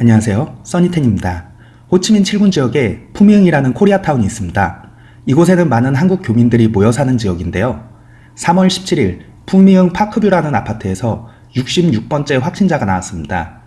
안녕하세요. 써니텐입니다. 호치민 7군 지역에 푸미흥이라는 코리아타운이 있습니다. 이곳에는 많은 한국 교민들이 모여 사는 지역인데요. 3월 17일 푸미흥 파크뷰라는 아파트에서 66번째 확진자가 나왔습니다.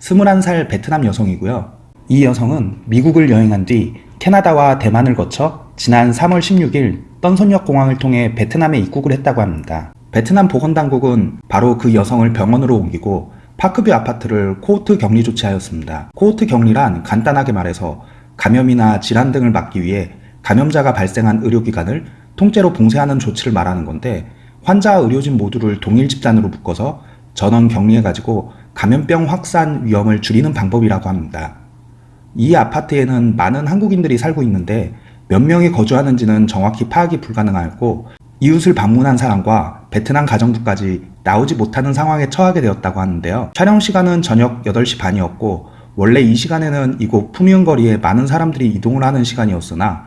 21살 베트남 여성이고요. 이 여성은 미국을 여행한 뒤 캐나다와 대만을 거쳐 지난 3월 16일 떤손녓 공항을 통해 베트남에 입국을 했다고 합니다. 베트남 보건당국은 바로 그 여성을 병원으로 옮기고 파크뷰 아파트를 코호트 격리 조치하였습니다. 코호트 격리란 간단하게 말해서 감염이나 질환 등을 막기 위해 감염자가 발생한 의료기관을 통째로 봉쇄하는 조치를 말하는 건데 환자와 의료진 모두를 동일 집단으로 묶어서 전원 격리해가지고 감염병 확산 위험을 줄이는 방법이라고 합니다. 이 아파트에는 많은 한국인들이 살고 있는데 몇 명이 거주하는지는 정확히 파악이 불가능하였고 이웃을 방문한 사람과 베트남 가정부까지 나오지 못하는 상황에 처하게 되었다고 하는데요. 촬영 시간은 저녁 8시 반이었고 원래 이 시간에는 이곳 푸미흥 거리에 많은 사람들이 이동을 하는 시간이었으나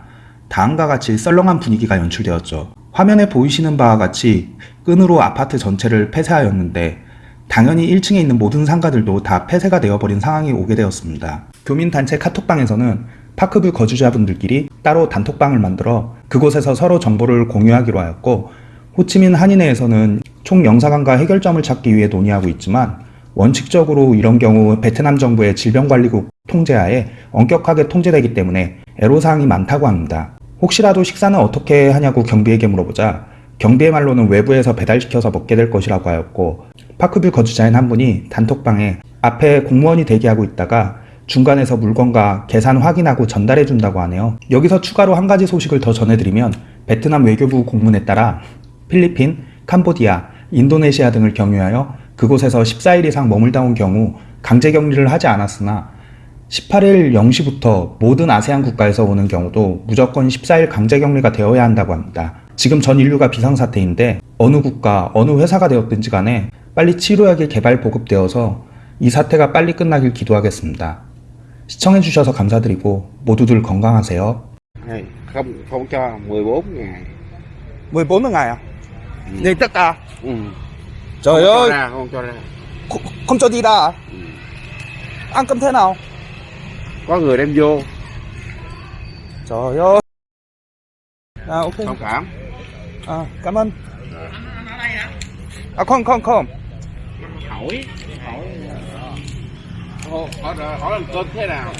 다음과 같이 썰렁한 분위기가 연출되었죠. 화면에 보이시는 바와 같이 끈으로 아파트 전체를 폐쇄하였는데 당연히 1층에 있는 모든 상가들도 다 폐쇄가 되어버린 상황이 오게 되었습니다. 교민단체 카톡방에서는 파크뷰 거주자분들끼리 따로 단톡방을 만들어 그곳에서 서로 정보를 공유하기로 하였고 호치민 한인회에서는 총 영사관과 해결점을 찾기 위해 논의하고 있지만 원칙적으로 이런 경우 베트남 정부의 질병관리국 통제하에 엄격하게 통제되기 때문에 애로사항이 많다고 합니다. 혹시라도 식사는 어떻게 하냐고 경비에게 물어보자 경비의 말로는 외부에서 배달시켜서 먹게 될 것이라고 하였고 파크뷰 거주자인 한 분이 단톡방에 앞에 공무원이 대기하고 있다가 중간에서 물건과 계산 확인하고 전달해 준다고 하네요. 여기서 추가로 한 가지 소식을 더 전해드리면 베트남 외교부 공문에 따라 필리핀, 캄보디아, 인도네시아 등을 경유하여 그곳에서 14일 이상 머물다 온 경우 강제 격리를 하지 않았으나 18일 0시부터 모든 아세안 국가에서 오는 경우도 무조건 14일 강제 격리가 되어야 한다고 합니다. 지금 전 인류가 비상사태인데 어느 국가, 어느 회사가 되었든지 간에 빨리 치료약이 개발 보급되어서 이 사태가 빨리 끝나길 기도하겠습니다. 시청해주셔서 감사드리고 모두들 건강하세요. Này, không không cho 14 ngày 14 ngày à? Ừ. Này tất cả? ừ. Trời không cho ơi, ra không cho ra không, không cho đi ra à? ừ. Ăn cơm thế nào? có người đem vô Trời ơi. À ok. thông cảm À, cảm ơn. À không không không. hỏi hỏi hỏi, hỏi, hỏi ăn cơm thế nào